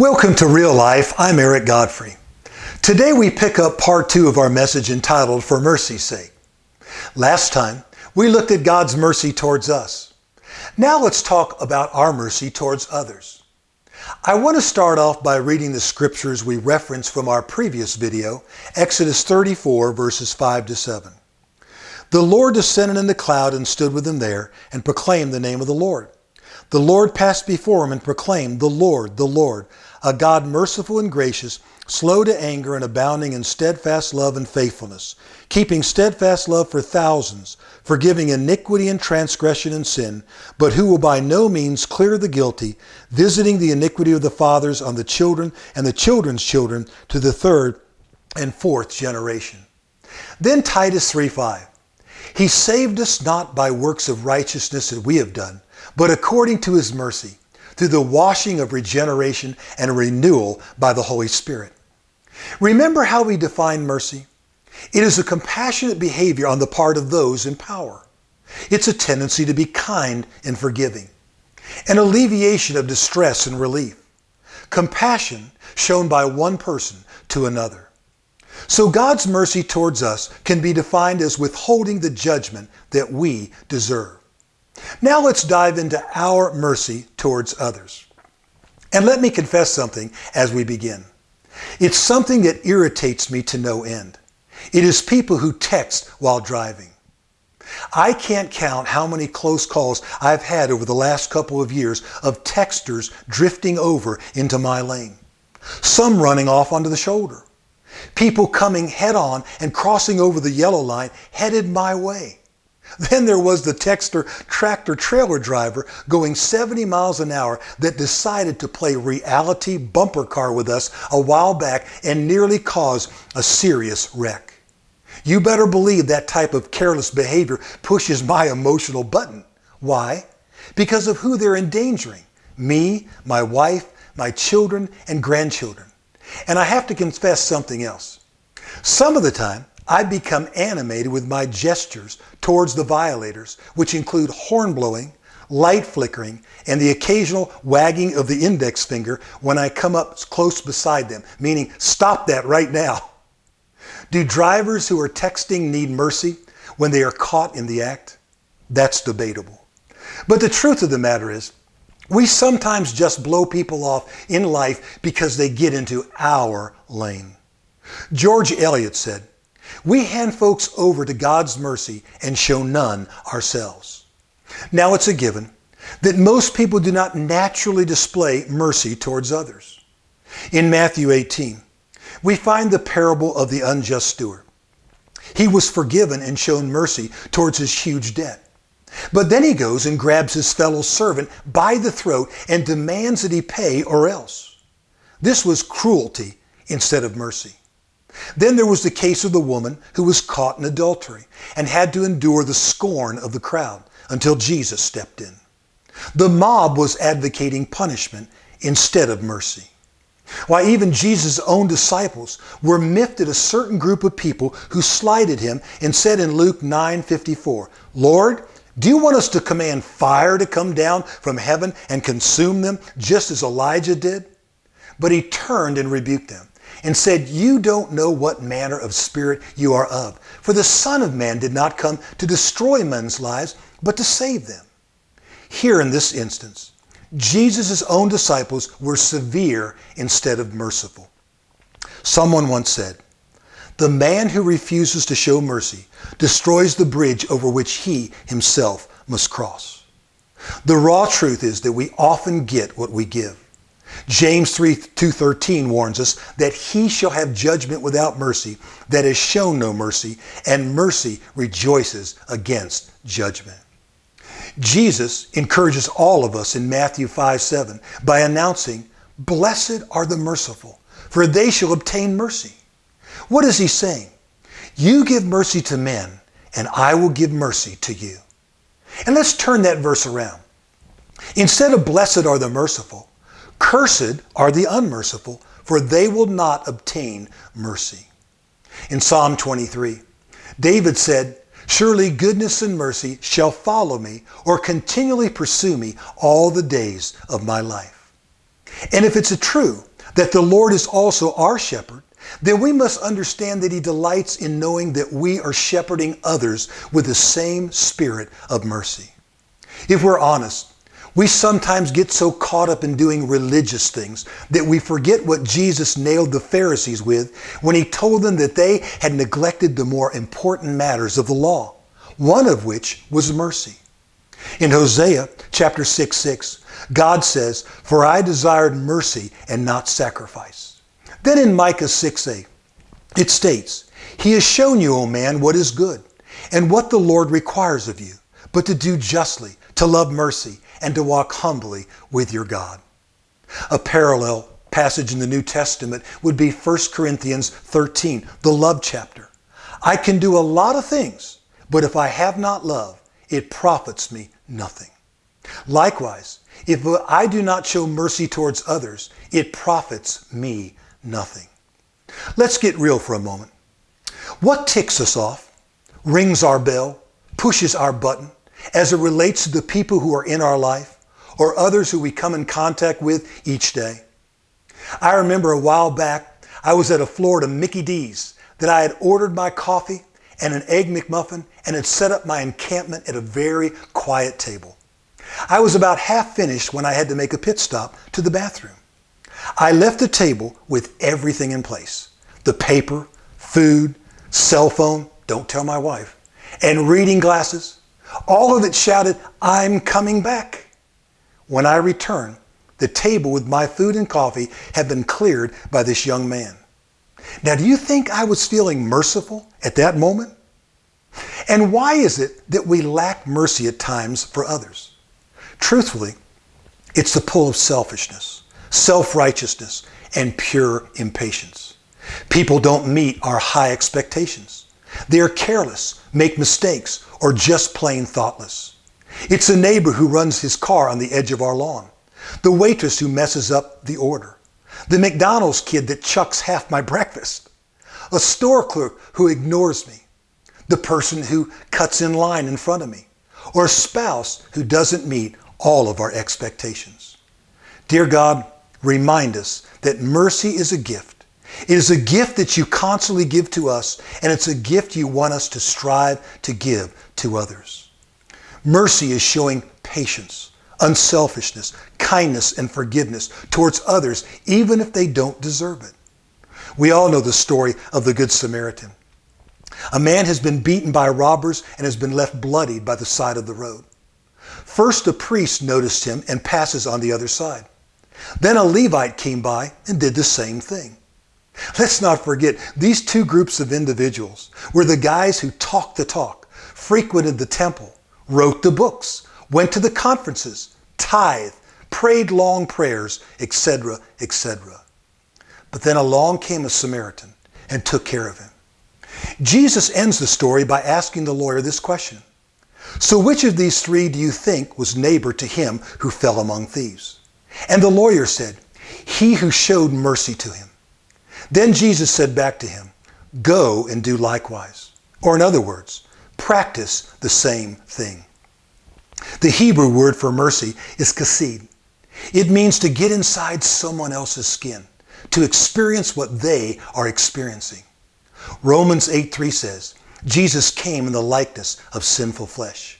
Welcome to Real Life. I'm Eric Godfrey. Today we pick up part two of our message entitled For Mercy's Sake. Last time we looked at God's mercy towards us. Now let's talk about our mercy towards others. I want to start off by reading the scriptures we referenced from our previous video, Exodus 34 verses 5 to 7. The Lord descended in the cloud and stood with them there and proclaimed the name of the Lord. The Lord passed before him and proclaimed, The Lord, the Lord, a God merciful and gracious, slow to anger and abounding in steadfast love and faithfulness, keeping steadfast love for thousands, forgiving iniquity and transgression and sin, but who will by no means clear the guilty, visiting the iniquity of the fathers on the children and the children's children to the third and fourth generation. Then Titus 3.5, He saved us not by works of righteousness that we have done, but according to his mercy, through the washing of regeneration and renewal by the Holy Spirit. Remember how we define mercy? It is a compassionate behavior on the part of those in power. It's a tendency to be kind and forgiving, an alleviation of distress and relief, compassion shown by one person to another. So God's mercy towards us can be defined as withholding the judgment that we deserve. Now let's dive into our mercy towards others. And let me confess something as we begin. It's something that irritates me to no end. It is people who text while driving. I can't count how many close calls I've had over the last couple of years of texters drifting over into my lane. Some running off onto the shoulder. People coming head on and crossing over the yellow line headed my way. Then there was the texter tractor trailer driver going 70 miles an hour that decided to play reality bumper car with us a while back and nearly cause a serious wreck. You better believe that type of careless behavior pushes my emotional button. Why? Because of who they're endangering. Me, my wife, my children, and grandchildren. And I have to confess something else. Some of the time, I become animated with my gestures towards the violators, which include horn blowing, light flickering, and the occasional wagging of the index finger when I come up close beside them, meaning stop that right now. Do drivers who are texting need mercy when they are caught in the act? That's debatable. But the truth of the matter is, we sometimes just blow people off in life because they get into our lane. George Eliot said, we hand folks over to God's mercy and show none ourselves. Now it's a given that most people do not naturally display mercy towards others. In Matthew 18, we find the parable of the unjust steward. He was forgiven and shown mercy towards his huge debt. But then he goes and grabs his fellow servant by the throat and demands that he pay or else. This was cruelty instead of mercy. Then there was the case of the woman who was caught in adultery and had to endure the scorn of the crowd until Jesus stepped in. The mob was advocating punishment instead of mercy. Why even Jesus' own disciples were miffed at a certain group of people who slighted him and said in Luke 9:54, Lord, do you want us to command fire to come down from heaven and consume them just as Elijah did? But he turned and rebuked them and said, You don't know what manner of spirit you are of. For the Son of Man did not come to destroy men's lives, but to save them. Here in this instance, Jesus' own disciples were severe instead of merciful. Someone once said, The man who refuses to show mercy destroys the bridge over which he himself must cross. The raw truth is that we often get what we give. James 3 2.13 warns us that he shall have judgment without mercy that has shown no mercy, and mercy rejoices against judgment. Jesus encourages all of us in Matthew 5 7 by announcing, Blessed are the merciful, for they shall obtain mercy. What is he saying? You give mercy to men, and I will give mercy to you. And let's turn that verse around. Instead of blessed are the merciful, Cursed are the unmerciful, for they will not obtain mercy. In Psalm 23, David said, Surely goodness and mercy shall follow me or continually pursue me all the days of my life. And if it's true that the Lord is also our shepherd, then we must understand that He delights in knowing that we are shepherding others with the same spirit of mercy. If we're honest, we sometimes get so caught up in doing religious things that we forget what Jesus nailed the Pharisees with when He told them that they had neglected the more important matters of the law, one of which was mercy. In Hosea chapter 6, 6, God says, For I desired mercy and not sacrifice. Then in Micah 6, 8, it states, He has shown you, O man, what is good, and what the Lord requires of you, but to do justly, to love mercy, and to walk humbly with your God. A parallel passage in the New Testament would be 1 Corinthians 13, the love chapter. I can do a lot of things, but if I have not love, it profits me nothing. Likewise, if I do not show mercy towards others, it profits me nothing. Let's get real for a moment. What ticks us off, rings our bell, pushes our button, as it relates to the people who are in our life or others who we come in contact with each day. I remember a while back, I was at a Florida Mickey D's that I had ordered my coffee and an Egg McMuffin and had set up my encampment at a very quiet table. I was about half finished when I had to make a pit stop to the bathroom. I left the table with everything in place. The paper, food, cell phone, don't tell my wife, and reading glasses, all of it shouted, I'm coming back. When I returned, the table with my food and coffee had been cleared by this young man. Now, do you think I was feeling merciful at that moment? And why is it that we lack mercy at times for others? Truthfully, it's the pull of selfishness, self-righteousness, and pure impatience. People don't meet our high expectations. They are careless, make mistakes, or just plain thoughtless. It's a neighbor who runs his car on the edge of our lawn, the waitress who messes up the order, the McDonald's kid that chucks half my breakfast, a store clerk who ignores me, the person who cuts in line in front of me, or a spouse who doesn't meet all of our expectations. Dear God, remind us that mercy is a gift it is a gift that you constantly give to us, and it's a gift you want us to strive to give to others. Mercy is showing patience, unselfishness, kindness, and forgiveness towards others, even if they don't deserve it. We all know the story of the Good Samaritan. A man has been beaten by robbers and has been left bloodied by the side of the road. First, a priest noticed him and passes on the other side. Then a Levite came by and did the same thing. Let's not forget, these two groups of individuals were the guys who talked the talk, frequented the temple, wrote the books, went to the conferences, tithed, prayed long prayers, etc., etc. But then along came a Samaritan and took care of him. Jesus ends the story by asking the lawyer this question. So which of these three do you think was neighbor to him who fell among thieves? And the lawyer said, he who showed mercy to him. Then Jesus said back to him, Go and do likewise. Or in other words, practice the same thing. The Hebrew word for mercy is chesed. It means to get inside someone else's skin, to experience what they are experiencing. Romans 8.3 says, Jesus came in the likeness of sinful flesh.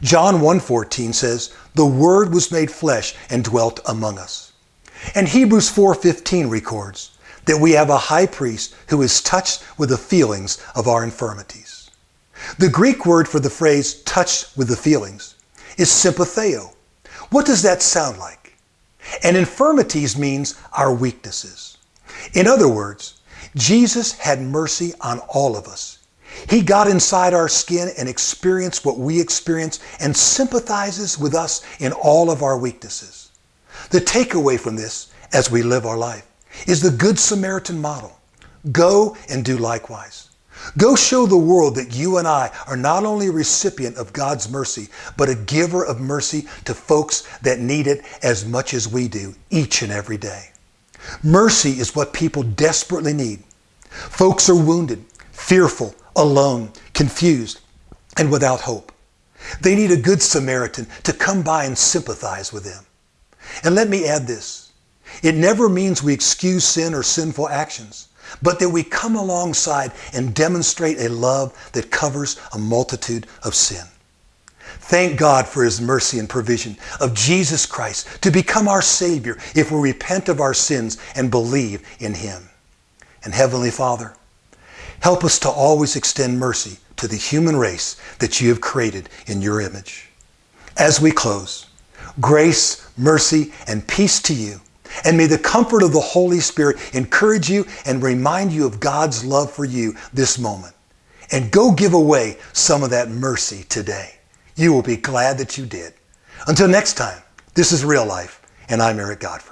John 1.14 says, the Word was made flesh and dwelt among us. And Hebrews 4.15 records, that we have a high priest who is touched with the feelings of our infirmities. The Greek word for the phrase touched with the feelings is sympatheo. What does that sound like? And infirmities means our weaknesses. In other words, Jesus had mercy on all of us. He got inside our skin and experienced what we experience and sympathizes with us in all of our weaknesses. The takeaway from this as we live our life is the Good Samaritan model. Go and do likewise. Go show the world that you and I are not only a recipient of God's mercy, but a giver of mercy to folks that need it as much as we do each and every day. Mercy is what people desperately need. Folks are wounded, fearful, alone, confused, and without hope. They need a good Samaritan to come by and sympathize with them. And let me add this. It never means we excuse sin or sinful actions, but that we come alongside and demonstrate a love that covers a multitude of sin. Thank God for His mercy and provision of Jesus Christ to become our Savior if we repent of our sins and believe in Him. And Heavenly Father, help us to always extend mercy to the human race that you have created in your image. As we close, grace, mercy, and peace to you. And may the comfort of the Holy Spirit encourage you and remind you of God's love for you this moment. And go give away some of that mercy today. You will be glad that you did. Until next time, this is Real Life, and I'm Eric Godfrey.